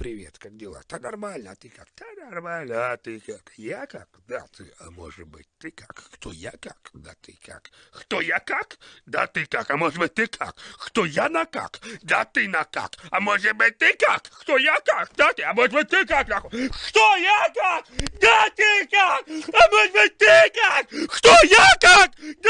привет, как дела? Да нормально, а ты как? Да нормально, а ты как? Я как? Да ты, а может быть, ты как? Кто я как? Да ты как? Кто я как? Да ты как? А может быть, ты как? Кто я на как? Да ты на как? А может быть, ты как? Кто я как? Да ты, а может быть, ты как? Нахуй? Кто я как? Да ты как? А может быть, ты как? Кто я как? Да